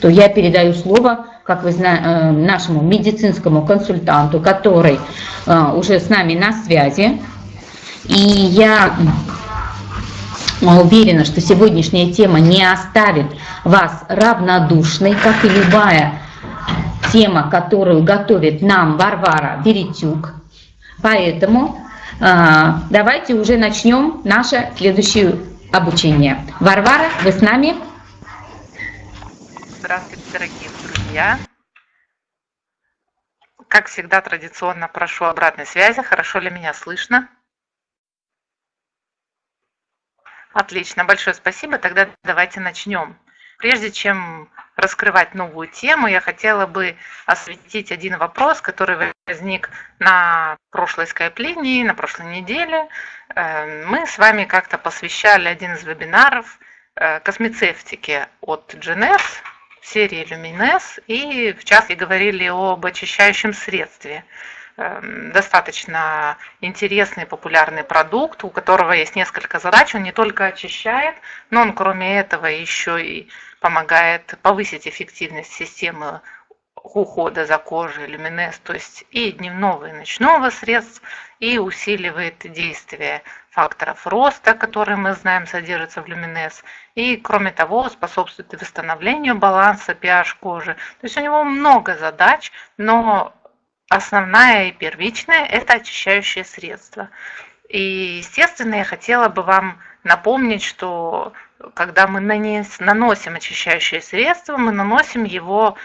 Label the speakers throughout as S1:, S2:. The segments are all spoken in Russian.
S1: что я передаю слово, как вы знаете, э, нашему медицинскому консультанту, который э, уже с нами на связи. И я уверена, что сегодняшняя тема не оставит вас равнодушной, как и любая тема, которую готовит нам Варвара Веретюк. Поэтому а, давайте уже начнем наше следующее обучение. Варвара, вы с нами?
S2: Дорогие друзья. Как всегда, традиционно прошу обратной связи. Хорошо ли меня слышно? Отлично, большое спасибо. Тогда давайте начнем. Прежде чем раскрывать новую тему, я хотела бы осветить один вопрос, который возник на прошлой скайп-линии, на прошлой неделе. Э, мы с вами как-то посвящали один из вебинаров э, космецевтике от GNS, серии Lumines, и в частности говорили об очищающем средстве – Эм, достаточно интересный популярный продукт, у которого есть несколько задач. Он не только очищает, но он кроме этого еще и помогает повысить эффективность системы ухода за кожей люминез, то есть и дневного, и ночного средств, и усиливает действие факторов роста, которые мы знаем содержатся в люминез, и кроме того способствует восстановлению баланса pH кожи. То есть у него много задач, но основная и первичная – это очищающее средство. И, естественно, я хотела бы вам напомнить, что когда мы наносим очищающее средство, мы наносим его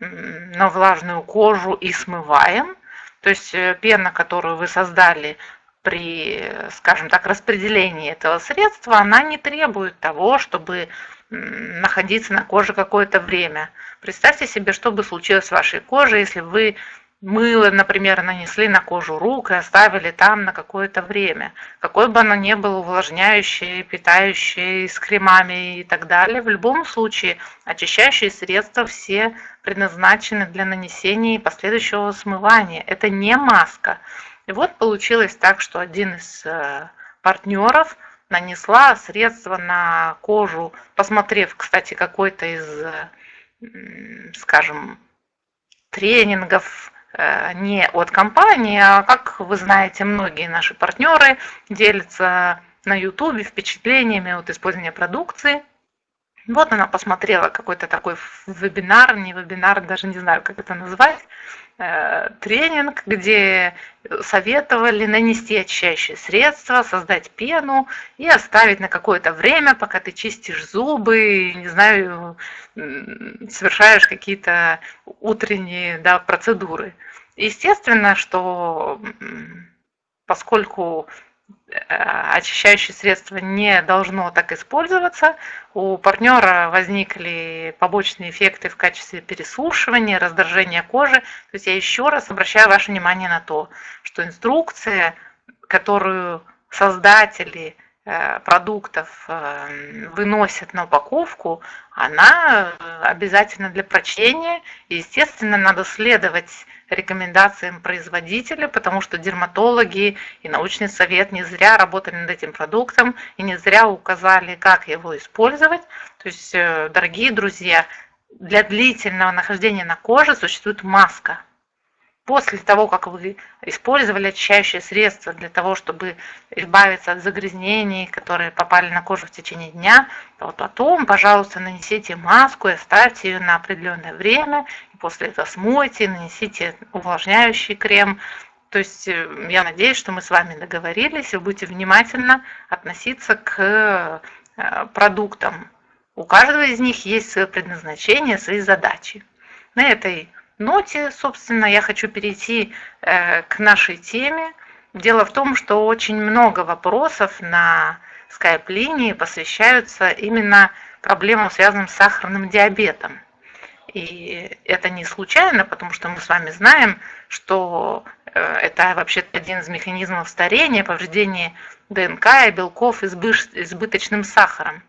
S2: на влажную кожу и смываем. То есть э, пена, которую вы создали при, скажем так, распределении этого средства, она не требует того, чтобы находиться на коже какое-то время. Представьте себе, что бы случилось с вашей кожей, если вы мыло, например, нанесли на кожу рук и оставили там на какое-то время. Какой бы оно ни было увлажняющее, питающее, с кремами и так далее, в любом случае очищающие средства все предназначены для нанесения и последующего смывания. Это не маска. И вот получилось так, что один из э, партнеров нанесла средство на кожу, посмотрев, кстати, какой-то из, скажем, тренингов, Э, не от компании, а как вы знаете, многие наши партнеры делятся на YouTube впечатлениями от использования продукции. Вот она посмотрела какой-то такой вебинар, не вебинар, даже не знаю, как это назвать, э, тренинг, где советовали нанести очищающее средство, создать пену и оставить на какое-то время, пока ты чистишь зубы, не знаю, совершаешь какие-то утренние да, процедуры. Естественно, что поскольку очищающее средство не должно так использоваться, у партнера возникли побочные эффекты в качестве пересушивания, раздражения кожи. То есть я еще раз обращаю ваше внимание на то, что инструкция, которую создатели Э, продуктов э, выносят на упаковку, она обязательно для прочтения. Естественно, надо следовать рекомендациям производителя, потому что дерматологи и научный совет не зря работали над этим продуктом и не зря указали, как его использовать. То есть, э, дорогие друзья, для длительного нахождения на коже существует маска – после того, как вы использовали очищающее средство для того, чтобы избавиться от загрязнений, которые попали на кожу в течение дня, то вот потом, пожалуйста, нанесите маску и оставьте ее на определенное время, и после этого смойте, нанесите увлажняющий крем. То есть э, я надеюсь, что мы с вами договорились, и вы будете внимательно относиться к э, продуктам. У каждого из них есть свое предназначение, свои задачи. На этой ноте, собственно, я хочу перейти э, к нашей теме. Дело в том, что очень много вопросов на скайп-линии посвящаются именно проблемам, связанным с сахарным диабетом. И это не случайно, потому что мы с вами знаем, что э, это вообще один из механизмов старения, повреждения ДНК и белков избыточным сахаром.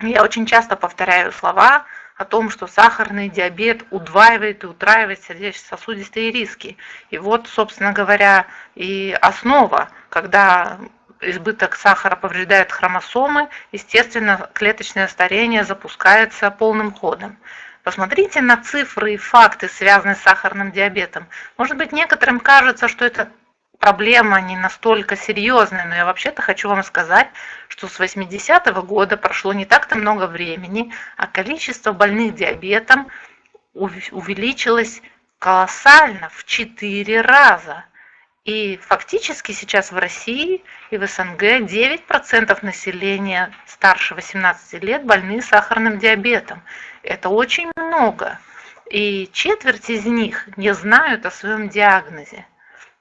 S2: Я очень часто повторяю слова о том, что сахарный диабет удваивает и утраивает сердечно-сосудистые риски. И вот, собственно говоря, и основа, когда избыток сахара повреждает хромосомы, естественно, клеточное старение запускается полным ходом. Посмотрите на цифры и факты, связанные с сахарным диабетом. Может быть, некоторым кажется, что это проблема не настолько серьезная, но я вообще-то хочу вам сказать, что с 80-го года прошло не так-то много времени, а количество больных диабетом увеличилось колоссально в 4 раза. И фактически сейчас в России и в СНГ 9% населения старше 18 лет больны сахарным диабетом. Это очень много. И четверть из них не знают о своем диагнозе.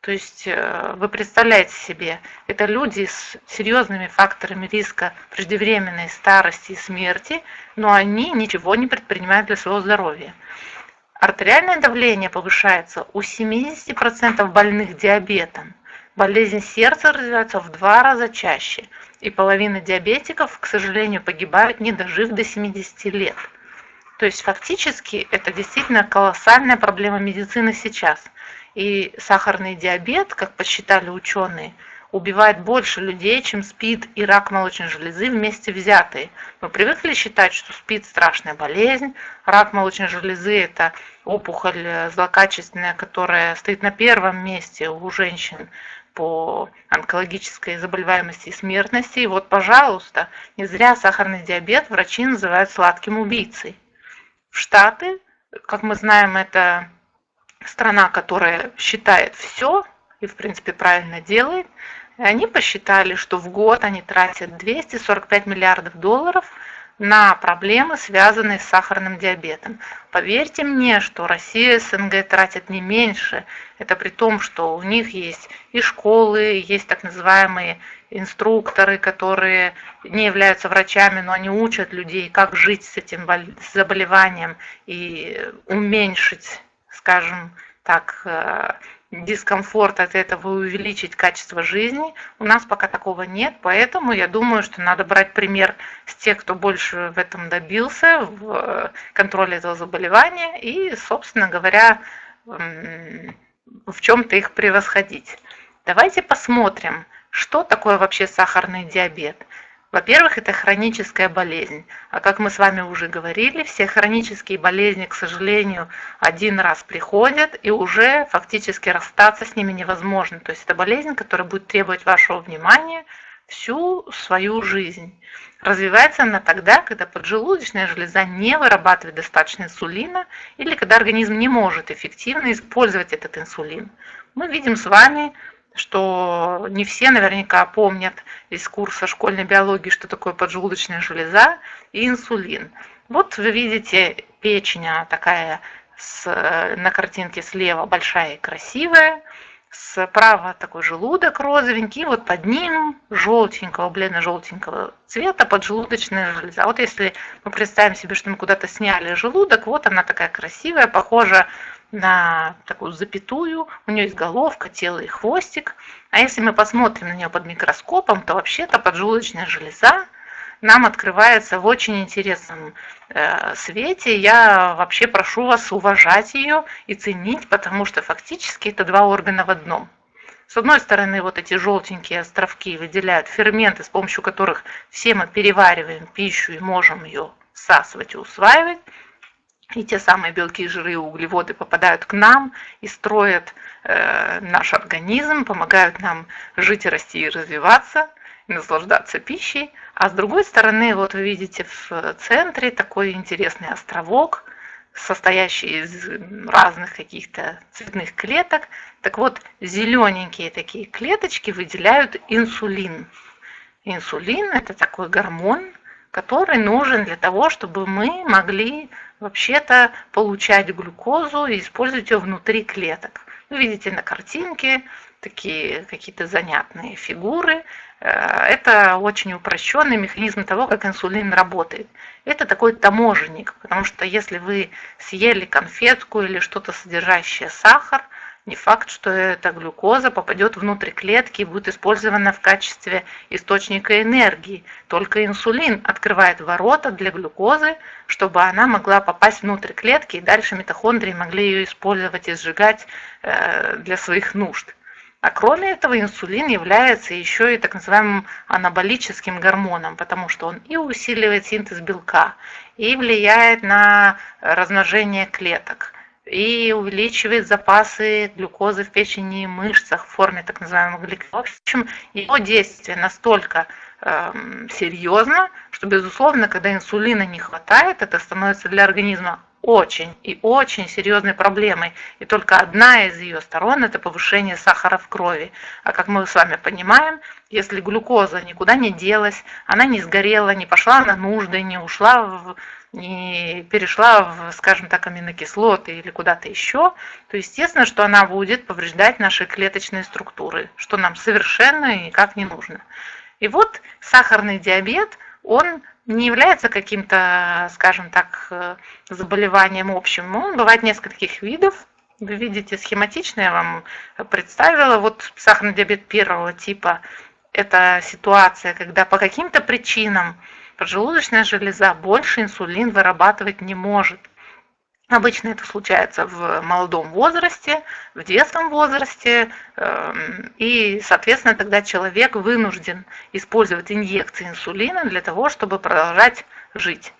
S2: То есть э, вы представляете себе, это люди с серьезными факторами риска преждевременной старости и смерти, но они ничего не предпринимают для своего здоровья. Артериальное давление повышается у 70% больных диабетом. Болезнь сердца развивается в два раза чаще. И половина диабетиков, к сожалению, погибают, не дожив до 70 лет. То есть фактически это действительно колоссальная проблема медицины сейчас. И сахарный диабет, как посчитали ученые, убивает больше людей, чем СПИД и рак молочной железы вместе взятые. Мы привыкли считать, что СПИД – страшная болезнь, рак молочной железы – это опухоль злокачественная, которая стоит на первом месте у женщин по онкологической заболеваемости и смертности. И вот, пожалуйста, не зря сахарный диабет врачи называют сладким убийцей. В Штаты, как мы знаем, это страна, которая считает все и, в принципе, правильно делает – и они посчитали, что в год они тратят 245 миллиардов долларов на проблемы, связанные с сахарным диабетом. Поверьте мне, что Россия СНГ тратят не меньше. Это при том, что у них есть и школы, есть так называемые инструкторы, которые не являются врачами, но они учат людей, как жить с этим заболеванием и уменьшить, скажем так, э, дискомфорт от этого увеличить качество жизни. У нас пока такого нет, поэтому я думаю, что надо брать пример с тех, кто больше в этом добился, в э, контроле этого заболевания и, собственно говоря, в чем-то их превосходить. Давайте посмотрим, что такое вообще сахарный диабет. Во-первых, это хроническая болезнь. А как мы с вами уже говорили, все хронические болезни, к сожалению, один раз приходят, и уже фактически расстаться с ними невозможно. То есть это болезнь, которая будет требовать вашего внимания всю свою жизнь. Развивается она тогда, когда поджелудочная железа не вырабатывает достаточно инсулина или когда организм не может эффективно использовать этот инсулин. Мы видим с вами что не все наверняка помнят из курса школьной биологии, что такое поджелудочная железа и инсулин. Вот вы видите печень, она такая с, на картинке слева большая и красивая, справа такой желудок розовенький, вот под ним желтенького, бледно-желтенького цвета поджелудочная железа. Вот если мы представим себе, что мы куда-то сняли желудок, вот она такая красивая, похожа на такую запятую, у нее есть головка, тело и хвостик. А если мы посмотрим на нее под микроскопом, то вообще-то поджелудочная железа нам открывается в очень интересном э, свете. Я вообще прошу вас уважать ее и ценить, потому что фактически это два органа в одном. С одной стороны, вот эти желтенькие островки выделяют ферменты, с помощью которых все мы перевариваем пищу и можем ее всасывать и усваивать и те самые белки, жиры и углеводы попадают к нам и строят э, наш организм, помогают нам жить, расти и развиваться, и наслаждаться пищей. А с другой стороны, вот вы видите в центре такой интересный островок, состоящий из разных каких-то цветных клеток. Так вот, зелененькие такие клеточки выделяют инсулин. Инсулин – это такой гормон, который нужен для того, чтобы мы могли вообще-то получать глюкозу и использовать ее внутри клеток. Вы видите на картинке такие какие-то занятные фигуры. Э, это очень упрощенный механизм того, как инсулин работает. Это такой таможенник, потому что если вы съели конфетку или что-то содержащее сахар – не факт, что эта глюкоза попадет внутрь клетки и будет использована в качестве источника энергии. Только инсулин открывает ворота для глюкозы, чтобы она могла попасть внутрь клетки, и дальше митохондрии могли ее использовать и сжигать э, для своих нужд. А кроме этого, инсулин является еще и так называемым анаболическим гормоном, потому что он и усиливает синтез белка, и влияет на размножение клеток, и увеличивает запасы глюкозы в печени и мышцах в форме так называемого гликоза. В общем, его действие настолько э, серьезно, что, безусловно, когда инсулина не хватает, это становится для организма очень и очень серьезной проблемой. И только одна из ее сторон – это повышение сахара в крови. А как мы с вами понимаем, если глюкоза никуда не делась, она не сгорела, не пошла на нужды, не ушла в не перешла в, скажем так, аминокислоты или куда-то еще, то естественно, что она будет повреждать наши клеточные структуры, что нам совершенно никак не нужно. И вот сахарный диабет, он не является каким-то, скажем так, э, заболеванием общим. Он бывает нескольких видов. Вы видите, схематично я вам представила. Вот сахарный диабет первого типа – это ситуация, когда по каким-то причинам поджелудочная железа больше инсулин вырабатывать не может. Обычно это случается в молодом возрасте, в детском возрасте, эм, и, соответственно, тогда человек вынужден использовать инъекции инсулина для того, чтобы продолжать жить.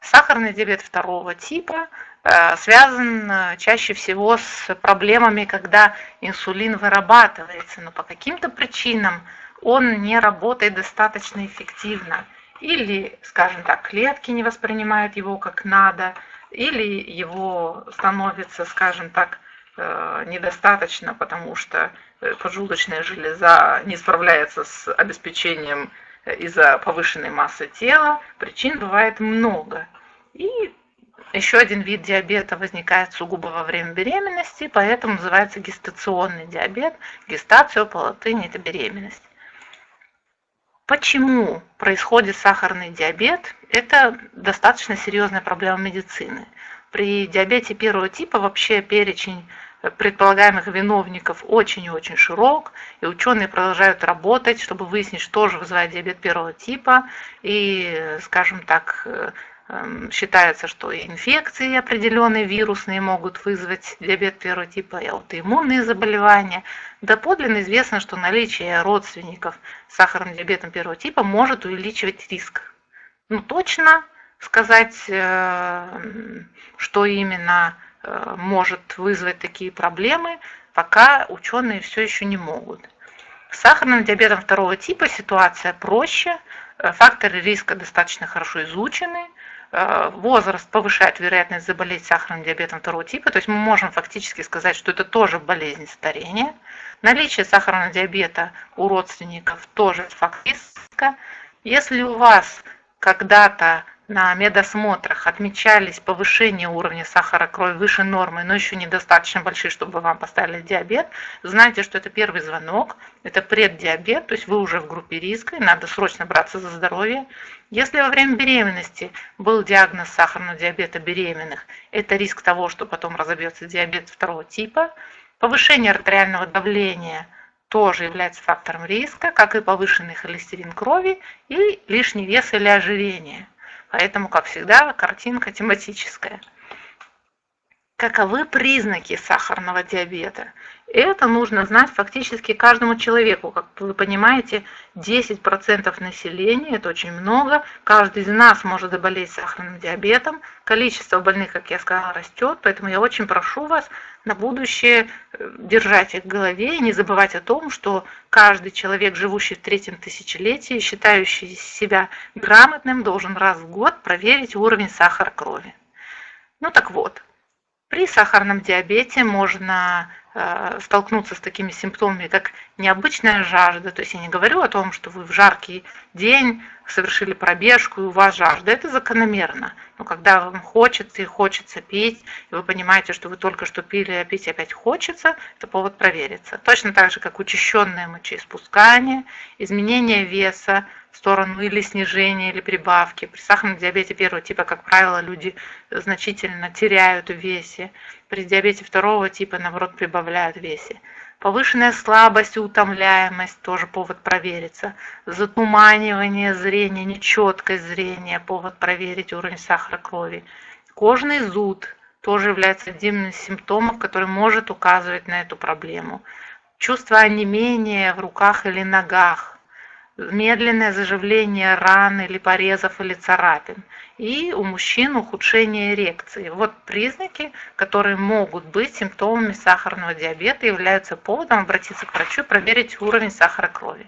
S2: Сахарный диабет второго типа э, связан э, чаще всего с проблемами, когда инсулин вырабатывается, но по каким-то причинам он не работает достаточно эффективно. Или, скажем так, клетки не воспринимают его как надо – или его становится, скажем так, э, недостаточно, потому что э, поджелудочная железа не справляется с обеспечением э, из-за повышенной массы тела. Причин бывает много. И еще один вид диабета возникает сугубо во время беременности, поэтому называется гестационный диабет. Гестацию по латыни – это беременность. Почему происходит сахарный диабет? Это достаточно серьезная проблема медицины. При диабете первого типа вообще перечень предполагаемых виновников очень и очень широк, и ученые продолжают работать, чтобы выяснить, что же вызывает диабет первого типа, и, скажем так, Эм, считается, что инфекции определенные вирусные могут вызвать диабет первого типа и аутоиммунные заболевания. Доподлинно известно, что наличие родственников с сахарным диабетом первого типа может увеличивать риск. Ну, точно сказать, э, что именно э, может вызвать такие проблемы, пока ученые все еще не могут. С сахарным диабетом второго типа ситуация проще, э, факторы риска достаточно хорошо изучены – возраст повышает вероятность заболеть сахарным диабетом второго типа, то есть мы можем фактически сказать, что это тоже болезнь старения. Наличие сахарного диабета у родственников тоже факт риска. Если у вас когда-то на медосмотрах отмечались повышение уровня сахара крови выше нормы, но еще недостаточно большие, чтобы вам поставили диабет, знайте, что это первый звонок, это преддиабет, то есть вы уже в группе риска, и надо срочно браться за здоровье. Если во время беременности был диагноз сахарного диабета беременных, это риск того, что потом разобьется диабет второго типа. Повышение артериального давления тоже является фактором риска, как и повышенный холестерин крови и лишний вес или ожирение. Поэтому, как всегда, картинка тематическая. Каковы признаки сахарного диабета? Это нужно знать фактически каждому человеку. Как вы понимаете, 10% населения, это очень много. Каждый из нас может заболеть сахарным диабетом. Количество больных, как я сказала, растет. Поэтому я очень прошу вас на будущее э, держать их в голове и не забывать о том, что каждый человек, живущий в третьем тысячелетии, считающий себя грамотным, должен раз в год проверить уровень сахара крови. Ну так вот, при сахарном диабете можно столкнуться с такими симптомами, как необычная жажда. То есть я не говорю о том, что вы в жаркий день совершили пробежку и у вас жажда. Это закономерно. Но когда вам хочется и хочется пить, и вы понимаете, что вы только что пили, а пить опять хочется, это повод провериться. Точно так же, как учащенное мочеиспускание, изменение веса, в сторону или снижения, или прибавки. При сахарном диабете первого типа, как правило, люди значительно теряют в весе. При диабете второго типа, наоборот, прибавляют в весе. Повышенная слабость и утомляемость тоже повод провериться. Затуманивание зрения, нечеткость зрения, повод проверить уровень сахара крови. Кожный зуд тоже является одним из симптомов, который может указывать на эту проблему чувство онемения в руках или ногах, медленное заживление ран или порезов или царапин. И у мужчин ухудшение эрекции. Вот признаки, которые могут быть симптомами сахарного диабета, являются поводом обратиться к врачу и проверить уровень сахара крови.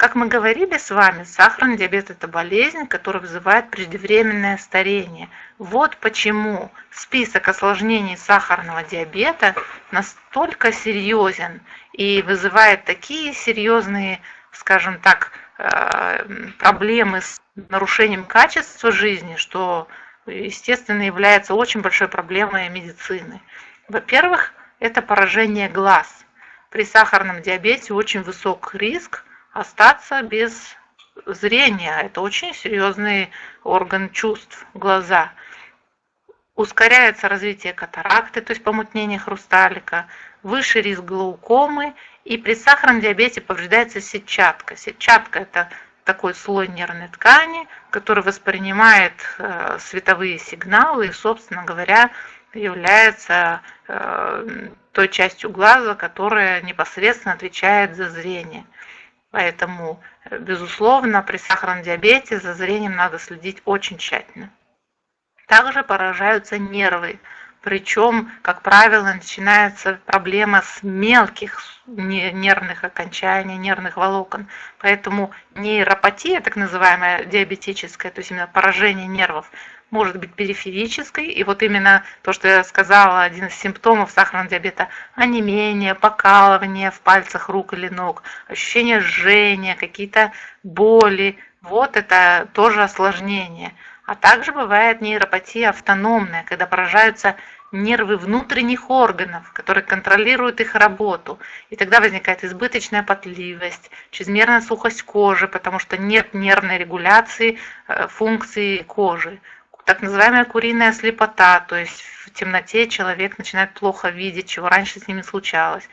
S2: Как мы говорили с вами, сахарный диабет – это болезнь, которая вызывает преждевременное старение. Вот почему список осложнений сахарного диабета настолько серьезен и вызывает такие серьезные, скажем так, э, проблемы с нарушением качества жизни, что, естественно, является очень большой проблемой медицины. Во-первых, это поражение глаз. При сахарном диабете очень высок риск – остаться без зрения. Это очень серьезный орган чувств, глаза. Ускоряется развитие катаракты, то есть помутнение хрусталика, выше риск глаукомы, и при сахарном диабете повреждается сетчатка. Сетчатка – это такой слой нервной ткани, который воспринимает э, световые сигналы и, собственно говоря, является э, той частью глаза, которая непосредственно отвечает за зрение. Поэтому, э, безусловно, при сахарном диабете за зрением надо следить очень тщательно. Также поражаются нервы. Причем, как правило, начинается проблема с мелких нервных окончаний, нервных волокон. Поэтому нейропатия, так называемая диабетическая, то есть именно поражение нервов, может быть периферической. И вот именно то, что я сказала, один из симптомов сахарного диабета – онемение, покалывание в пальцах рук или ног, ощущение жжения, какие-то боли. Вот это тоже осложнение. А также бывает нейропатия автономная, когда поражаются нервы внутренних органов, которые контролируют их работу. И тогда возникает избыточная потливость, чрезмерная сухость кожи, потому что нет нервной регуляции э, функции кожи так называемая куриная слепота, то есть в темноте человек начинает плохо видеть, чего раньше с ними случалось.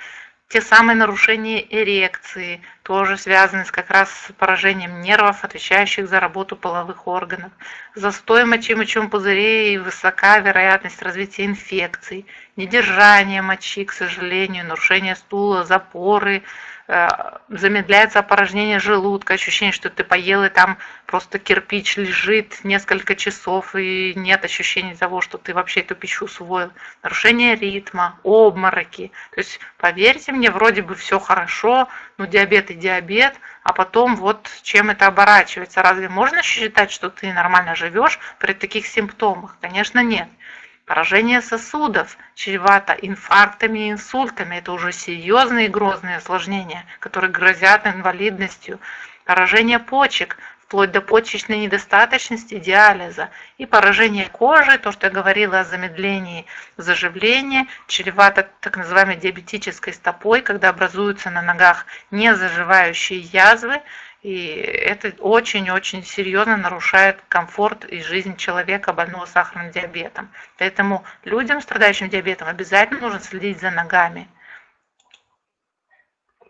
S2: Те самые нарушения эрекции тоже связаны с как раз с поражением нервов, отвечающих за работу половых органов. Застой мочи в мочевом пузыре и высока вероятность развития инфекций, недержание мочи, к сожалению, нарушение стула, запоры, Э, замедляется опорожнение желудка, ощущение, что ты поел и там просто кирпич лежит несколько часов и нет ощущения того, что ты вообще эту пищу усвоил. Нарушение ритма, обмороки. То есть, поверьте мне, вроде бы все хорошо, но диабет диабет, а потом вот чем это оборачивается. Разве можно считать, что ты нормально живешь при таких симптомах? Конечно, нет. Поражение сосудов чревато инфарктами и инсультами. Это уже серьезные и грозные осложнения, которые грозят инвалидностью. Поражение почек, вплоть до почечной недостаточности, диализа. И поражение кожи, то, что я говорила о замедлении заживления, чревато так называемой диабетической стопой, когда образуются на ногах незаживающие язвы, и это очень-очень серьезно нарушает комфорт и жизнь человека, больного сахарным диабетом. Поэтому людям, страдающим диабетом, обязательно нужно следить за ногами.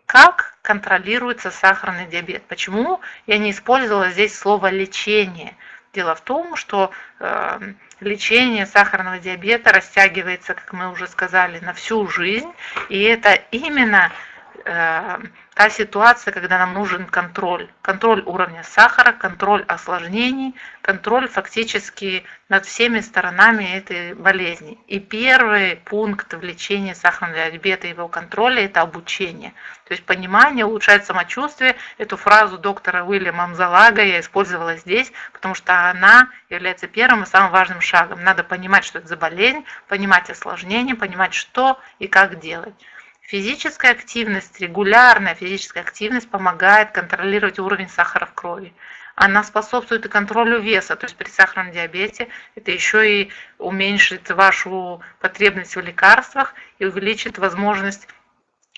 S2: Как контролируется сахарный диабет? Почему я не использовала здесь слово лечение? Дело в том, что э, лечение сахарного диабета растягивается, как мы уже сказали, на всю жизнь. И это именно та ситуация, когда нам нужен контроль. Контроль уровня сахара, контроль осложнений, контроль фактически над всеми сторонами этой болезни. И первый пункт в лечении сахарного диабета и его контроля – это обучение. То есть понимание, улучшает самочувствие. Эту фразу доктора Уильяма Мзалага я использовала здесь, потому что она является первым и самым важным шагом. Надо понимать, что это за болезнь, понимать осложнения, понимать, что и как делать. Физическая активность, регулярная физическая активность помогает контролировать уровень сахара в крови. Она способствует и контролю веса, то есть при сахарном диабете это еще и уменьшит вашу потребность в лекарствах и увеличит возможность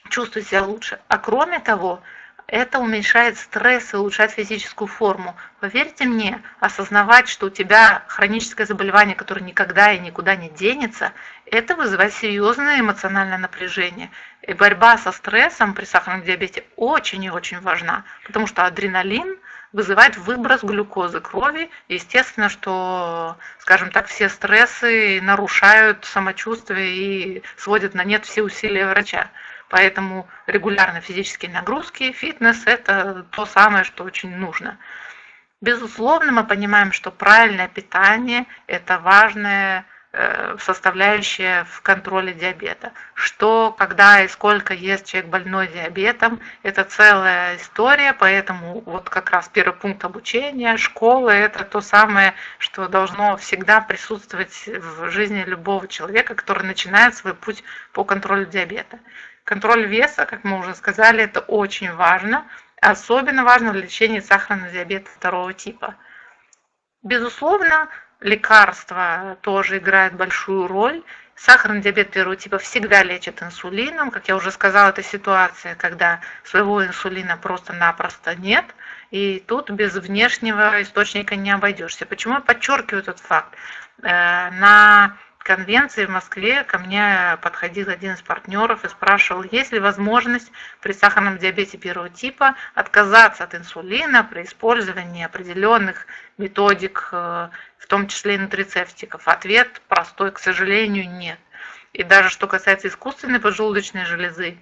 S2: чувствовать себя лучше. А кроме того, это уменьшает стресс и улучшает физическую форму. Поверьте мне, осознавать, что у тебя хроническое заболевание, которое никогда и никуда не денется, это вызывает серьезное эмоциональное напряжение. И борьба со стрессом при сахарном диабете очень и очень важна, потому что адреналин вызывает выброс глюкозы крови. Естественно, что, скажем так, все стрессы нарушают самочувствие и сводят на нет все усилия врача. Поэтому регулярные физические нагрузки, фитнес – это то самое, что очень нужно. Безусловно, мы понимаем, что правильное питание – это важная э, составляющая в контроле диабета. Что, когда и сколько ест человек больной диабетом, это целая история, поэтому вот как раз первый пункт обучения, школа – это то самое, что должно всегда присутствовать в жизни любого человека, который начинает свой путь по контролю диабета. Контроль веса, как мы уже сказали, это очень важно, Особенно важно в лечении сахарного диабета второго типа. Безусловно, лекарства тоже играют большую роль. Сахарный диабет первого типа всегда лечат инсулином. Как я уже сказала, это ситуация, когда своего инсулина просто-напросто нет. И тут без внешнего источника не обойдешься. Почему я подчеркиваю этот факт? Э, на конвенции в Москве ко мне подходил один из партнеров и спрашивал, есть ли возможность при сахарном диабете первого типа отказаться от инсулина при использовании определенных методик, э, в том числе и нутрицептиков. Ответ простой, к сожалению, нет. И даже что касается искусственной поджелудочной железы,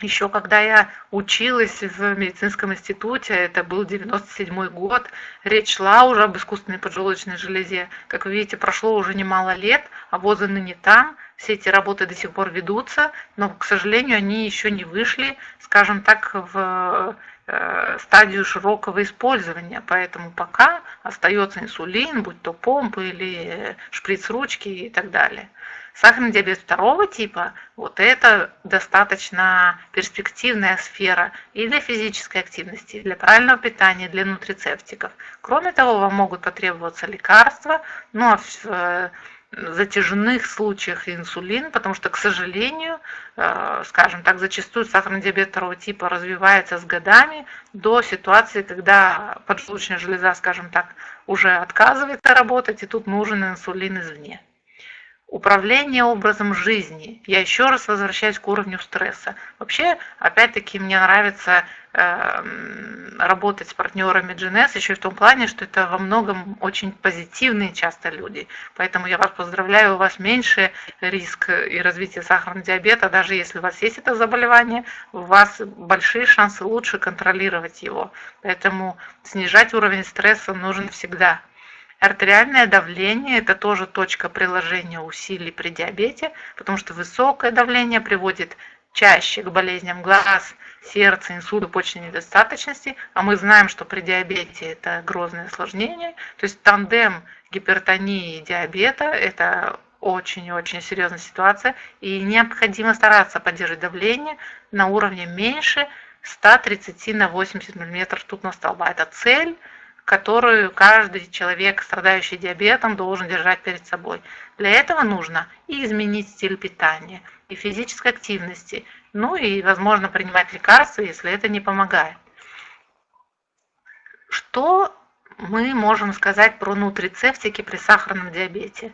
S2: еще когда я училась в медицинском институте, это был 97 год, речь шла уже об искусственной поджелудочной железе. Как вы видите, прошло уже немало лет, а возы ныне там, все эти работы до сих пор ведутся, но, к сожалению, они еще не вышли, скажем так, в стадию широкого использования. Поэтому пока остается инсулин, будь то помпы или шприц-ручки и так далее. Сахарный диабет второго типа, вот это достаточно перспективная сфера и для физической активности, и для правильного питания, для нутрицептиков. Кроме того, вам могут потребоваться лекарства, ну а э, затяжных случаях инсулин, потому что, к сожалению, э, скажем так, зачастую сахарный диабет второго типа развивается с годами до ситуации, когда поджелудочная железа, скажем так, уже отказывается работать, и тут нужен инсулин извне. Управление образом жизни. Я еще раз возвращаюсь к уровню стресса. Вообще, опять-таки, мне нравится э, работать с партнерами GNS еще и в том плане, что это во многом очень позитивные часто люди. Поэтому я вас поздравляю, у вас меньше риск и развития сахарного диабета, даже если у вас есть это заболевание, у вас большие шансы лучше контролировать его. Поэтому снижать уровень стресса нужно всегда. Артериальное давление – это тоже точка приложения усилий при диабете, потому что высокое давление приводит чаще к болезням глаз, сердца, инсульту, почечной недостаточности, а мы знаем, что при диабете это грозное осложнение. То есть тандем гипертонии и диабета – это очень-очень серьезная ситуация, и необходимо стараться поддерживать давление на уровне меньше 130 на 80 мм ртутного столба. Это цель – которую каждый человек, страдающий диабетом, должен держать перед собой. Для этого нужно и изменить стиль питания, и физической активности, ну и, возможно, принимать лекарства, если это не помогает. Что мы можем сказать про нутрицептики при сахарном диабете?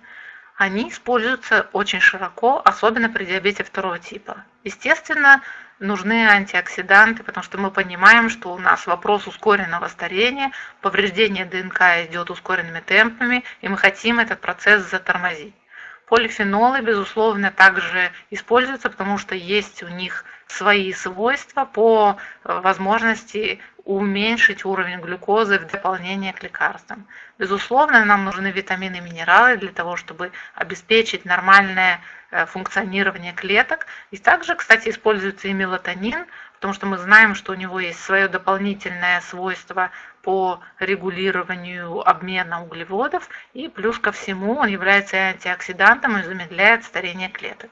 S2: Они используются очень широко, особенно при диабете второго типа. Естественно, нужны антиоксиданты, потому что мы понимаем, что у нас вопрос ускоренного старения, повреждение ДНК идет ускоренными темпами, и мы хотим этот процесс затормозить. Полифенолы, безусловно, также используются, потому что есть у них свои свойства по э, возможности уменьшить уровень глюкозы в дополнение к лекарствам. Безусловно, нам нужны витамины и минералы для того, чтобы обеспечить нормальное э, функционирование клеток. И также, кстати, используется и мелатонин, потому что мы знаем, что у него есть свое дополнительное свойство по регулированию обмена углеводов, и плюс ко всему он является антиоксидантом и замедляет старение клеток.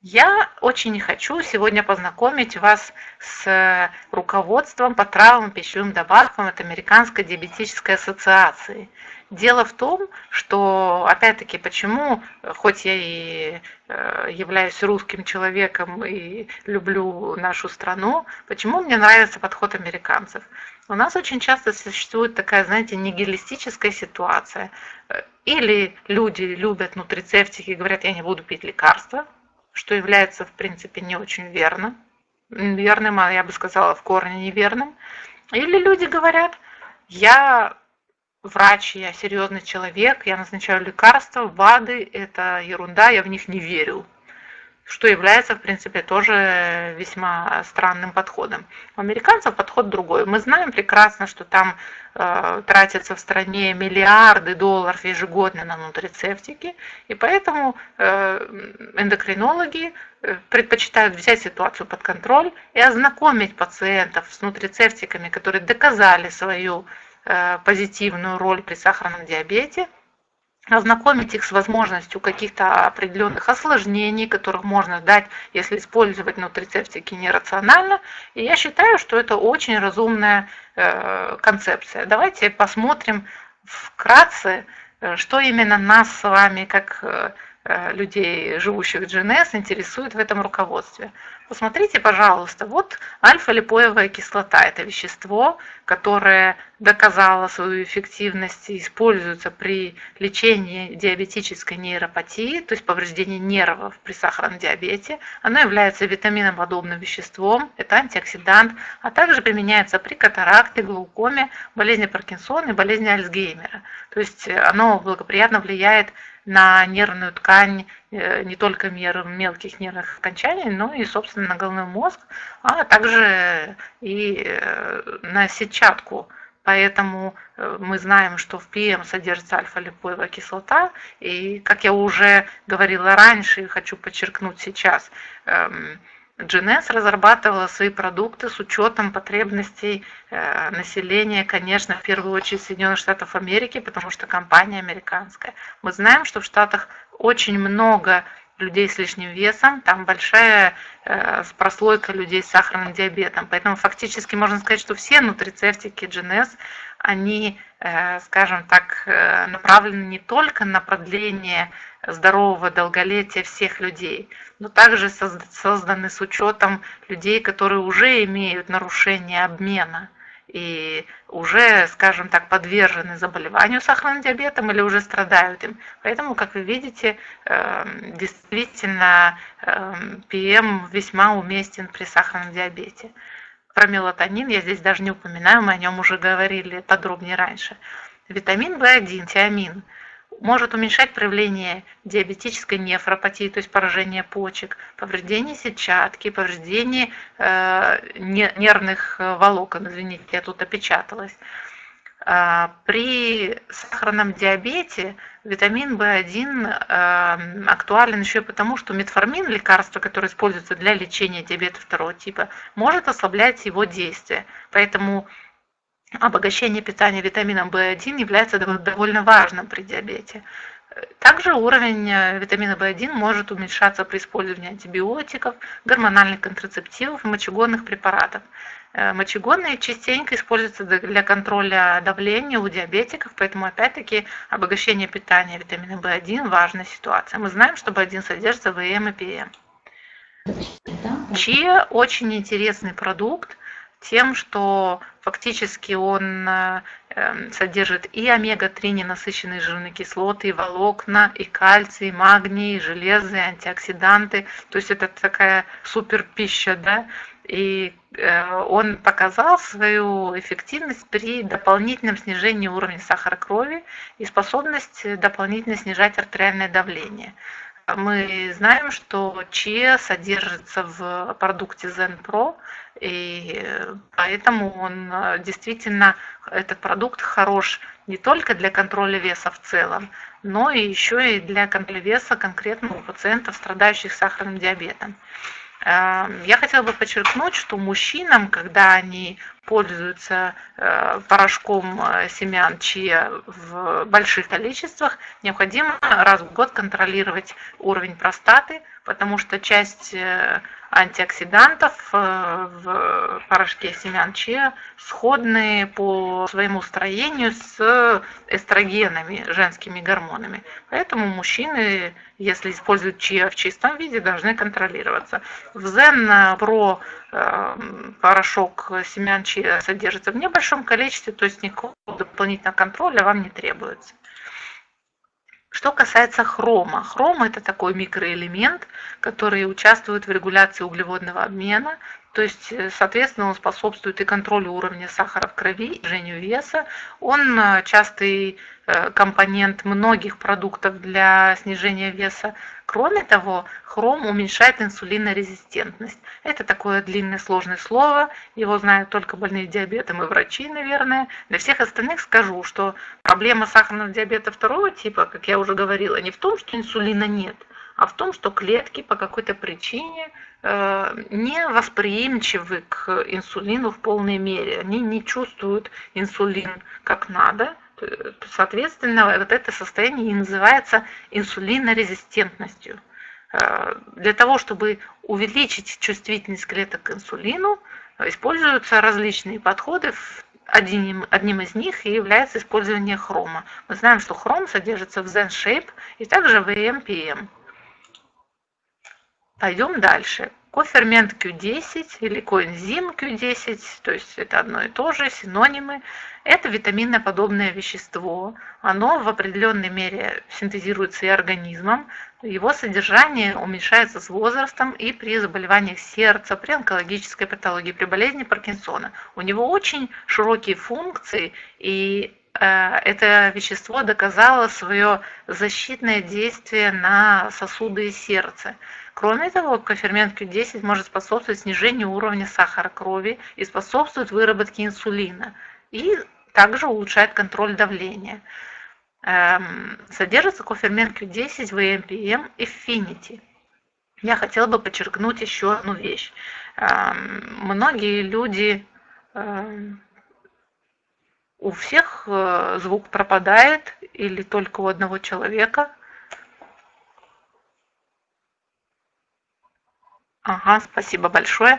S2: Я очень хочу сегодня познакомить вас с руководством по травмам пищевым добавкам от Американской диабетической ассоциации. Дело в том, что, опять-таки, почему, хоть я и э, являюсь русским человеком и люблю нашу страну, почему мне нравится подход американцев? У нас очень часто существует такая, знаете, нигилистическая ситуация. Или люди любят нутрицептики и говорят, я не буду пить лекарства, что является, в принципе, не очень верно, верным, а я бы сказала, в корне неверным. Или люди говорят, я врач, я серьезный человек, я назначаю лекарства, БАДы – это ерунда, я в них не верю. Что является, в принципе, тоже весьма странным подходом. У американцев подход другой. Мы знаем прекрасно, что там э, тратятся в стране миллиарды долларов ежегодно на нутрицептики, и поэтому э, эндокринологи э, предпочитают взять ситуацию под контроль и ознакомить пациентов с нутрицептиками, которые доказали свою э, позитивную роль при сахарном диабете – ознакомить их с возможностью каких-то определенных осложнений, которых можно дать, если использовать нутрицептики нерационально. И я считаю, что это очень разумная э, концепция. Давайте посмотрим вкратце, э, что именно нас с вами, как э, людей, живущих в GNS, интересует в этом руководстве. Посмотрите, пожалуйста, вот альфа-липоевая кислота – это вещество, которое доказало свою эффективность и используется при лечении диабетической нейропатии, то есть повреждении нервов при сахарном диабете. Оно является витаминоподобным веществом, это антиоксидант, а также применяется при катаракте, глаукоме, болезни Паркинсона и болезни Альцгеймера. То есть оно благоприятно влияет на нервную ткань не только мер мелких нервных окончаний, но и, собственно, на головной мозг, а также и э, на сетчатку. Поэтому э, мы знаем, что в ПМ содержится альфа-липоевая кислота. И, как я уже говорила раньше и хочу подчеркнуть сейчас, эм, GNS разрабатывала свои продукты с учетом потребностей э, населения, конечно, в первую очередь Соединенных Штатов Америки, потому что компания американская. Мы знаем, что в Штатах очень много людей с лишним весом, там большая э, прослойка людей с сахарным диабетом. Поэтому фактически можно сказать, что все нутрицептики GNS, они, э, скажем так, направлены не только на продление здорового долголетия всех людей, но также созданы с учетом людей, которые уже имеют нарушение обмена и уже, скажем так, подвержены заболеванию сахарным диабетом или уже страдают им. Поэтому, как вы видите, эм, действительно ПМ эм, весьма уместен при сахарном диабете. Про мелатонин я здесь даже не упоминаю, мы о нем уже говорили подробнее раньше. Витамин В1, тиамин – может уменьшать проявление диабетической нефропатии, то есть поражение почек, повреждение сетчатки, повреждение э, нервных э, волокон, извините, я тут опечаталась. А, при сахарном диабете витамин В1 э, актуален еще и потому, что метформин, лекарство, которое используется для лечения диабета второго типа, может ослаблять его действие. Поэтому обогащение питания витамином В1 является довольно важным при диабете. Также уровень э, витамина В1 может уменьшаться при использовании антибиотиков, гормональных контрацептивов и мочегонных препаратов. Э, мочегонные частенько используются для контроля давления у диабетиков, поэтому опять-таки обогащение питания витамином В1 – важная ситуация. Мы знаем, что В1 содержится в ЭМ и ПМ. Чиа – очень интересный продукт тем, что фактически он э, эм, содержит и омега-3 ненасыщенные жирные кислоты, и волокна, и кальций, и магний, и железы, и антиоксиданты. То есть это такая супер пища, да, и э, он показал свою эффективность при дополнительном снижении уровня сахара крови и способность дополнительно снижать артериальное давление. Мы знаем, что ЧИА содержится в продукте ZenPro, и поэтому он э, действительно, этот продукт хорош не только для контроля веса в целом, но и еще и для контроля веса конкретного пациента, страдающих сахарным диабетом. Эм, я хотела бы подчеркнуть, что мужчинам, когда они пользуются э, порошком э, семян чия в больших количествах, необходимо раз в год контролировать уровень простаты, потому что часть антиоксидантов э, в порошке семян чиа сходны по своему строению с эстрогенами, женскими гормонами. Поэтому мужчины, если используют чиа в чистом виде, должны контролироваться. В Zen Pro э, порошок семян чиа содержится в небольшом количестве, то есть никакого дополнительного контроля вам не требуется. Что касается хрома. Хром – это такой микроэлемент, который участвует в регуляции углеводного обмена, то есть, э, соответственно, он способствует и контролю уровня сахара в крови, и снижению веса. Он э, частый э, компонент многих продуктов для снижения веса. Кроме того, хром уменьшает инсулинорезистентность. Это такое длинное сложное слово, его знают только больные диабетом и врачи, наверное. Для всех остальных скажу, что проблема сахарного диабета второго типа, как я уже говорила, не в том, что инсулина нет, а в том, что клетки по какой-то причине э, не восприимчивы к инсулину в полной мере. Они не чувствуют инсулин как надо, Соответственно, вот это состояние и называется инсулинорезистентностью. Э, для того, чтобы увеличить чувствительность клеток к инсулину, используются различные подходы. Одним, одним из них и является использование хрома. Мы знаем, что хром содержится в ZenShape и также в EMPM. Пойдем дальше кофермент Q10 или коэнзим Q10, то есть это одно и то же, синонимы. Это витаминоподобное вещество. Оно в определенной мере синтезируется и организмом. Его содержание уменьшается с возрастом и при заболеваниях сердца, при онкологической патологии, при болезни Паркинсона. У него очень широкие функции, и э, это вещество доказало свое защитное действие на сосуды и сердце. Кроме того, кофермент Q10 может способствовать снижению уровня сахара крови и способствует выработке инсулина. И также улучшает контроль давления. Эм, содержится кофермент Q10 в EMPM Affinity. Я хотела бы подчеркнуть еще одну вещь. Эм, многие люди эм, у всех э, звук пропадает или только у одного человека. Ага, спасибо большое.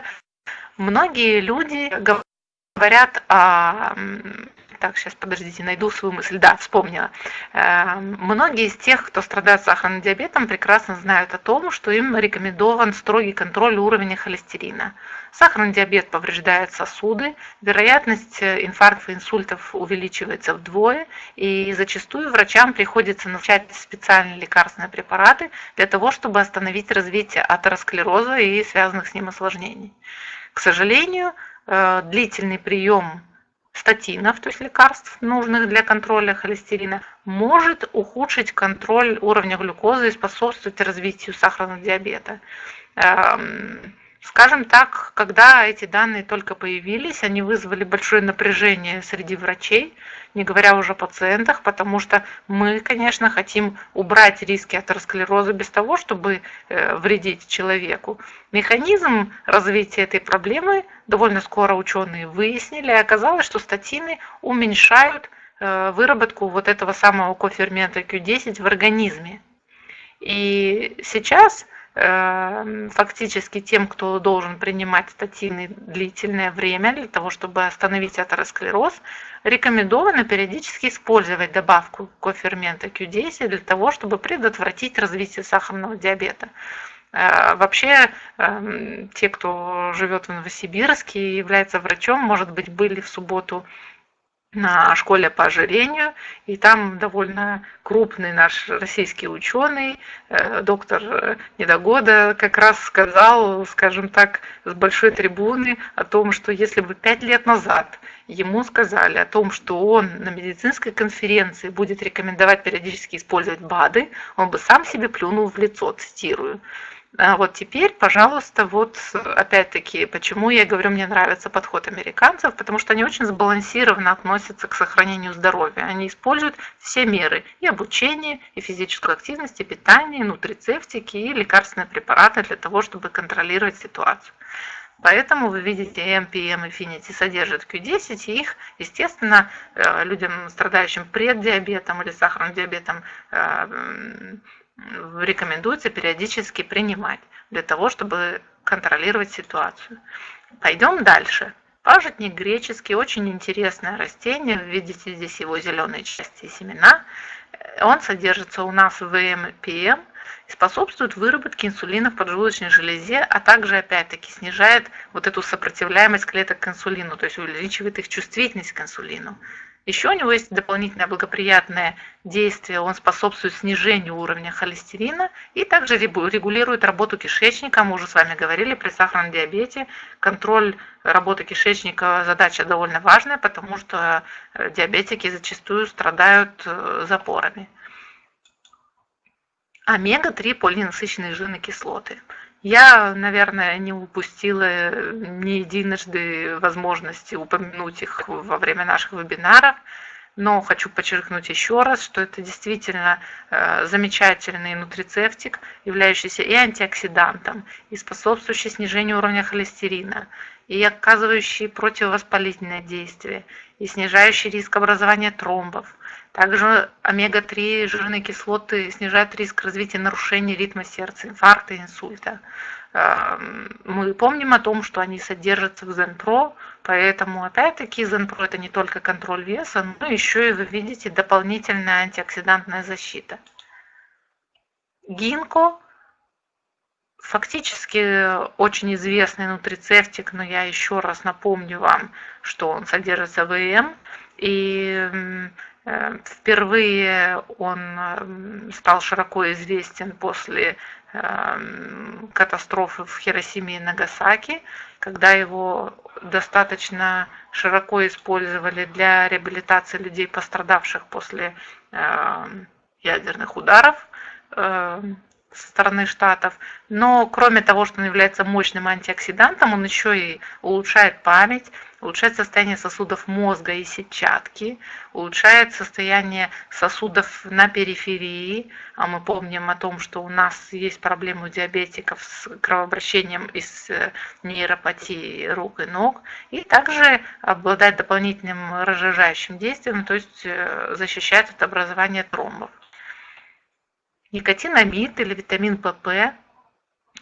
S2: Многие люди говорят о так, сейчас подождите, найду свою мысль. Да, вспомнила. Эм, многие из тех, кто страдает сахарным диабетом, прекрасно знают о том, что им рекомендован строгий контроль уровня холестерина. Сахарный диабет повреждает сосуды, вероятность э, инфарктов и инсультов увеличивается вдвое, и зачастую врачам приходится назначать специальные лекарственные препараты для того, чтобы остановить развитие атеросклероза и связанных с ним осложнений. К сожалению, э, длительный прием статинов, то есть лекарств, нужных для контроля холестерина, может ухудшить контроль уровня глюкозы и способствовать развитию сахарного диабета. Скажем так, когда эти данные только появились, они вызвали большое напряжение среди врачей, не говоря уже о пациентах, потому что мы, конечно, хотим убрать риски атеросклероза без того, чтобы э, вредить человеку. Механизм развития этой проблемы довольно скоро ученые выяснили, и оказалось, что статины уменьшают э, выработку вот этого самого кофермента Q10 в организме. И сейчас фактически тем, кто должен принимать статины длительное время для того, чтобы остановить атеросклероз, рекомендовано периодически использовать добавку кофермента Q10 для того, чтобы предотвратить развитие сахарного диабета. Э, вообще, эм, те, кто живет в Новосибирске и является врачом, может быть, были в субботу на школе по ожирению, и там довольно крупный наш российский ученый, э, доктор Недогода, как раз сказал, скажем так, с большой трибуны о том, что если бы пять лет назад ему сказали о том, что он на медицинской конференции будет рекомендовать периодически использовать БАДы, он бы сам себе плюнул в лицо, цитирую. А вот теперь, пожалуйста, вот опять-таки, почему я говорю, мне нравится подход американцев, потому что они очень сбалансированно относятся к сохранению здоровья. Они используют все меры, и обучение, и физическую активность, и питание, и нутрицептики, и лекарственные препараты для того, чтобы контролировать ситуацию. Поэтому вы видите, MPM Infinity содержит Q10, и их, естественно, э, людям, страдающим преддиабетом или сахарным диабетом, э, рекомендуется периодически принимать для того, чтобы контролировать ситуацию. Пойдем дальше. Пажитник греческий, очень интересное растение. Видите здесь его зеленые части семена. Он содержится у нас в ВМПМ и способствует выработке инсулина в поджелудочной железе, а также, опять-таки, снижает вот эту сопротивляемость клеток к инсулину, то есть увеличивает их чувствительность к инсулину. Еще у него есть дополнительное благоприятное действие, он способствует снижению уровня холестерина и также регулирует работу кишечника. Мы уже с вами говорили при сахарном диабете. Контроль работы кишечника задача довольно важная, потому что э, диабетики зачастую страдают э, запорами. Омега-3 полиненасыщенные жирные кислоты. Я, наверное, не упустила ни единожды возможности упомянуть их во время наших вебинаров, но хочу подчеркнуть еще раз, что это действительно э, замечательный нутрицептик, являющийся и антиоксидантом, и способствующий снижению уровня холестерина, и оказывающий противовоспалительное действие, и снижающий риск образования тромбов, также омега-3 жирные кислоты снижают риск развития нарушений ритма сердца, инфаркта, инсульта. Эм, мы помним о том, что они содержатся в Zenpro, поэтому опять-таки Zenpro это не только контроль веса, но еще и вы видите дополнительная антиоксидантная защита. Гинко фактически очень известный нутрицептик, но я еще раз напомню вам, что он содержится в ЭМ, и впервые он стал широко известен после эм, катастрофы в Хиросиме и Нагасаки, когда его достаточно широко использовали для реабилитации людей, пострадавших после эм, ядерных ударов эм, со стороны штатов. Но кроме того, что он является мощным антиоксидантом, он еще и улучшает память, улучшает состояние сосудов мозга и сетчатки, улучшает состояние сосудов на периферии. А мы помним о том, что у нас есть проблемы у диабетиков с кровообращением из э, нейропатии рук и ног. И также обладает дополнительным разжижающим действием, то есть э, защищает от образования тромбов. Никотинамид или витамин ПП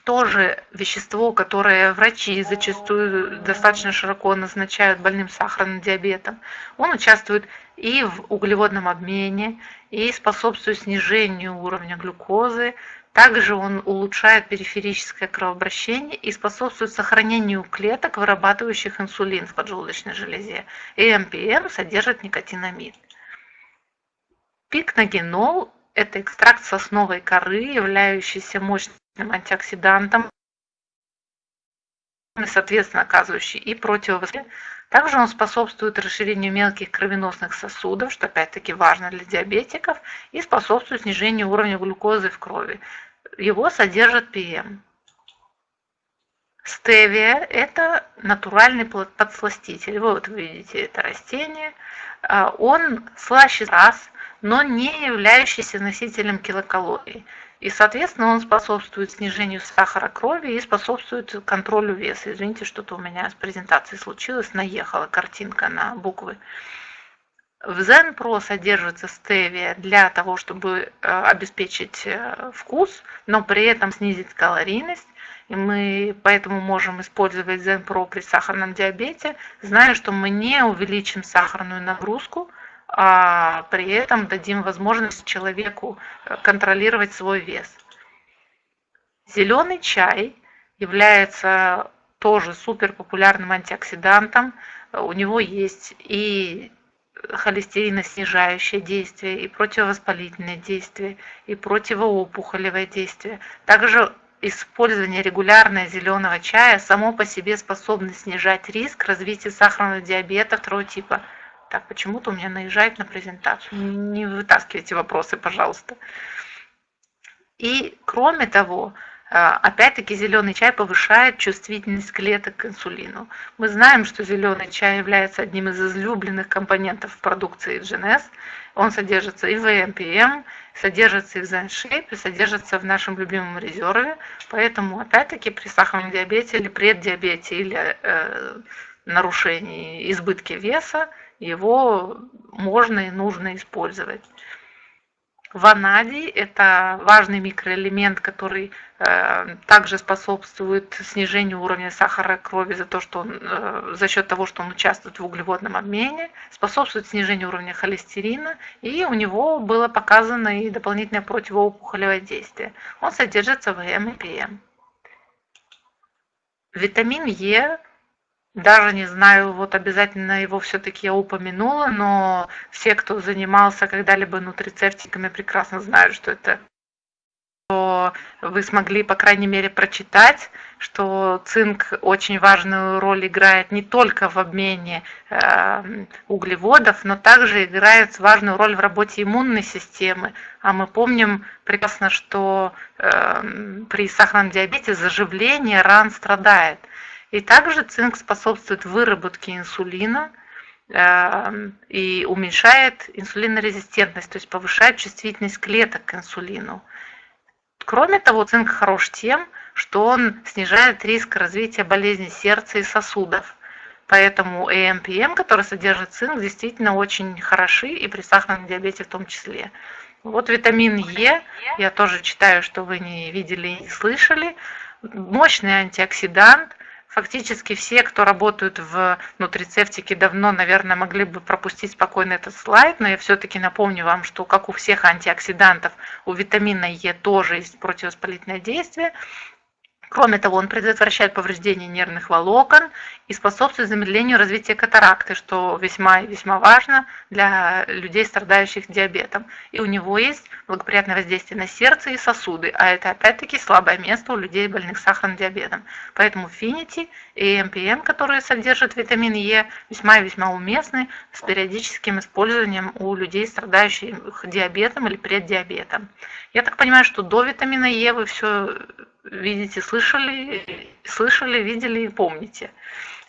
S2: тоже вещество, которое врачи зачастую достаточно широко назначают больным сахарным диабетом. Он участвует и в углеводном обмене, и способствует снижению уровня глюкозы. Также он улучшает периферическое кровообращение и способствует сохранению клеток, вырабатывающих инсулин в поджелудочной железе. И МПМ содержит никотинамид. Пикногенол это экстракт сосновой коры, являющийся мощным антиоксидантом, соответственно, оказывающий и противовоспалительный. Также он способствует расширению мелких кровеносных сосудов, что опять-таки важно для диабетиков, и способствует снижению уровня глюкозы в крови. Его содержит ПМ. Стевия – это натуральный подсластитель. Вот вы видите это растение. А, он слаще раз, но не являющийся носителем килокалорий. И, соответственно, он способствует снижению сахара крови и способствует контролю веса. Извините, что-то у меня с презентацией случилось, наехала картинка на буквы. В Zen Pro содержится стевия для того, чтобы э, обеспечить э, вкус, но при этом снизить калорийность. И мы поэтому можем использовать Zen Pro при сахарном диабете, зная, что мы не увеличим сахарную нагрузку, а при этом дадим возможность человеку э, контролировать свой вес. Зеленый чай является тоже супер популярным антиоксидантом. У него есть и холестериноснижающее действие, и противовоспалительное действие, и противоопухолевое действие. Также использование регулярное зеленого чая само по себе способно снижать риск развития сахарного диабета второго типа – так, почему-то у меня наезжает на презентацию. Не вытаскивайте вопросы, пожалуйста. И кроме того, а, опять-таки зеленый чай повышает чувствительность клеток к инсулину. Мы знаем, что зеленый чай является одним из излюбленных компонентов продукции GNS. Он содержится и в МПМ, содержится и в ZenShape, и содержится в нашем любимом резерве. Поэтому, опять-таки, при сахарном диабете или преддиабете или э, нарушении избытки веса его можно и нужно использовать. Ванадий – это важный микроэлемент, который э, также способствует снижению уровня сахара крови за, то, что он, э, за счет того, что он участвует в углеводном обмене, способствует снижению уровня холестерина, и у него было показано и дополнительное противоопухолевое действие. Он содержится в ЭМ и ПМ. Витамин Е даже не знаю, вот обязательно его все-таки я упомянула, но все, кто занимался когда-либо нутрицептиками, прекрасно знают, что это что вы смогли, по крайней мере, прочитать, что цинк очень важную роль играет не только в обмене э, углеводов, но также играет важную роль в работе иммунной системы. А мы помним прекрасно, что э, при сахарном диабете заживление ран страдает. И также цинк способствует выработке инсулина э, и уменьшает инсулинорезистентность, то есть повышает чувствительность клеток к инсулину. Кроме того, цинк хорош тем, что он снижает риск развития болезней сердца и сосудов. Поэтому ЭМПМ, который содержит цинк, действительно очень хороши и при сахарном диабете в том числе. Вот витамин Е, я тоже читаю, что вы не видели и не слышали. Мощный антиоксидант, Фактически все, кто работают в нутрицептике давно, наверное, могли бы пропустить спокойно этот слайд, но я все-таки напомню вам, что как у всех антиоксидантов, у витамина Е тоже есть противовоспалительное действие, Кроме того, он предотвращает повреждение нервных волокон и способствует замедлению развития катаракты, что весьма весьма важно для людей, страдающих диабетом. И у него есть благоприятное воздействие на сердце и сосуды, а это опять-таки слабое место у людей, больных сахарным диабетом. Поэтому Финити и МПМ, которые содержат витамин Е, весьма и весьма уместны с периодическим использованием у людей, страдающих диабетом или преддиабетом. Я так понимаю, что до витамина Е вы все видите, слышали, слышали, видели и помните.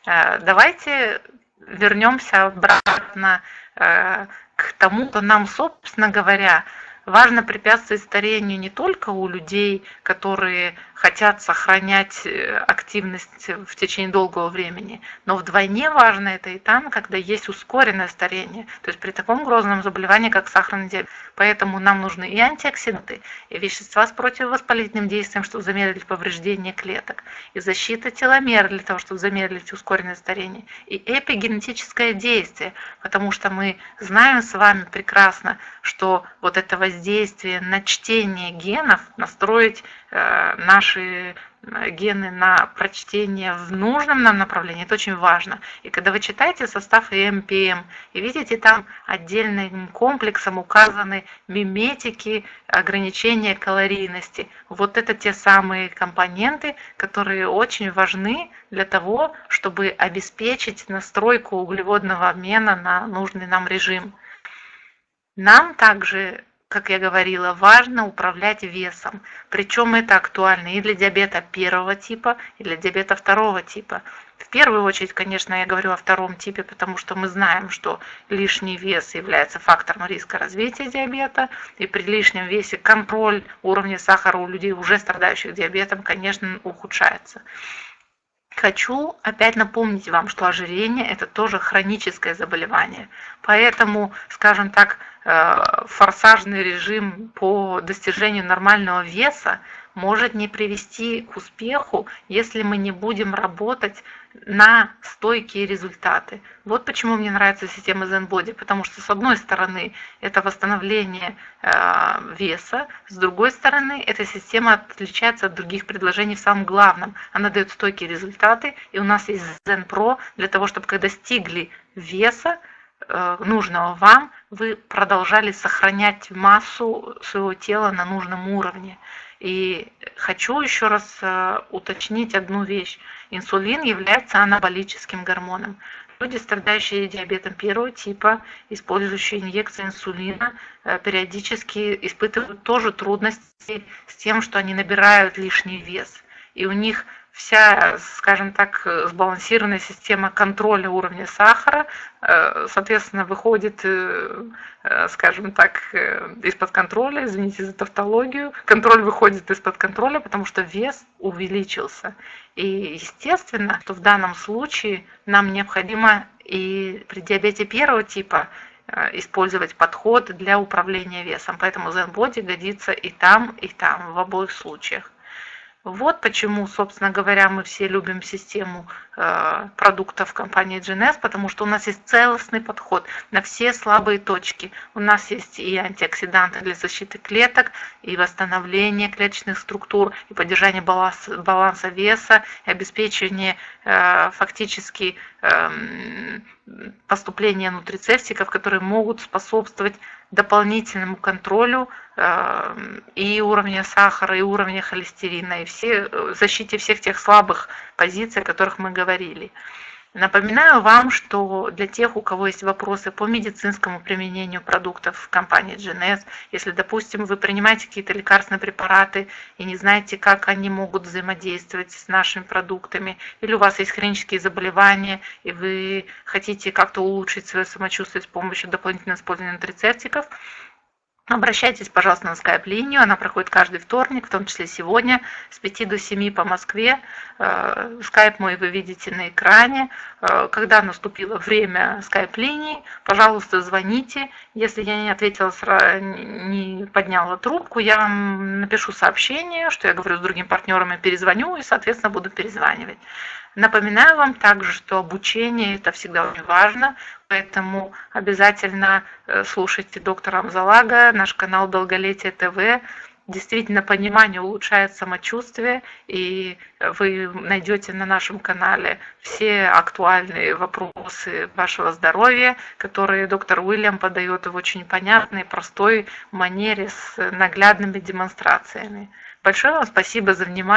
S2: Э, давайте вернемся обратно э, к тому, что нам, собственно говоря, важно препятствовать старению не только у людей, которые хотят сохранять э, активность в течение долгого времени. Но вдвойне важно это и там, когда есть ускоренное старение, то есть при таком грозном заболевании, как сахарный диабет. Поэтому нам нужны и антиоксиданты, и вещества с противовоспалительным действием, чтобы замедлить повреждение клеток, и защита теломер для того, чтобы замедлить ускоренное старение, и эпигенетическое действие, потому что мы знаем с вами прекрасно, что вот это воздействие на чтение генов, настроить Э, наши э, гены на прочтение в нужном нам направлении, это очень важно. И когда вы читаете состав ЭМПМ и видите там отдельным комплексом указаны миметики ограничения калорийности, вот это те самые компоненты, которые очень важны для того, чтобы обеспечить настройку углеводного обмена на нужный нам режим. Нам также как я говорила, важно управлять весом. Причем это актуально и для диабета первого типа, и для диабета второго типа. В первую очередь, конечно, я говорю о втором типе, потому что мы знаем, что лишний вес является фактором риска развития диабета, и при лишнем весе контроль уровня сахара у людей, уже страдающих диабетом, конечно, ухудшается. Хочу опять напомнить вам, что ожирение – это тоже хроническое заболевание. Поэтому, скажем так, форсажный режим по достижению нормального веса может не привести к успеху, если мы не будем работать на стойкие результаты. Вот почему мне нравится система ZenBody, потому что с одной стороны это восстановление э, веса, с другой стороны эта система отличается от других предложений в самом главном. Она дает стойкие результаты, и у нас есть Zen Pro для того, чтобы когда достигли веса, Э, нужного вам, вы продолжали сохранять массу своего тела на нужном уровне. И хочу еще раз э, уточнить одну вещь. Инсулин является анаболическим гормоном. Люди, страдающие диабетом первого типа, использующие инъекции инсулина, э, периодически испытывают тоже трудности с тем, что они набирают лишний вес. И у них вся, скажем так, сбалансированная система контроля уровня сахара, э, соответственно, выходит, э, э, скажем так, из-под контроля, извините за тавтологию, контроль выходит из-под контроля, потому что вес увеличился. И естественно, что в данном случае нам необходимо и при диабете первого типа использовать подход для управления весом. Поэтому Zen Body годится и там, и там, в обоих случаях. Вот почему, собственно говоря, мы все любим систему э, продуктов компании GNS, потому что у нас есть целостный подход на все слабые точки. У нас есть и антиоксиданты для защиты клеток, и восстановление клеточных структур, и поддержание баланса, баланса веса, и обеспечение э, фактически эм, поступления нутрицептиков, которые могут способствовать дополнительному контролю э, и уровня сахара, и уровня холестерина, и все, э, защите всех тех слабых позиций, о которых мы говорили. Напоминаю вам, что для тех, у кого есть вопросы по медицинскому применению продуктов компании GNS, если, допустим, вы принимаете какие-то лекарственные препараты и не знаете, как они могут взаимодействовать с нашими продуктами, или у вас есть хронические заболевания, и вы хотите как-то улучшить свое самочувствие с помощью дополнительного использования нутрицептиков, Обращайтесь, пожалуйста, на скайп-линию. Она проходит каждый вторник, в том числе сегодня, с 5 до 7 по Москве. Э, скайп мой вы видите на экране. Э, когда наступило время скайп-линии, пожалуйста, звоните. Если я не ответила, не подняла трубку, я вам напишу сообщение, что я говорю с другими партнерами, перезвоню и, соответственно, буду перезванивать. Напоминаю вам также, что обучение это всегда очень важно, поэтому обязательно э, слушайте доктора Амзалага, наш канал Долголетие ТВ. Действительно, понимание улучшает самочувствие, и вы найдете на нашем канале все актуальные вопросы вашего здоровья, которые доктор Уильям подает в очень понятной, простой манере с наглядными демонстрациями. Большое вам спасибо за внимание.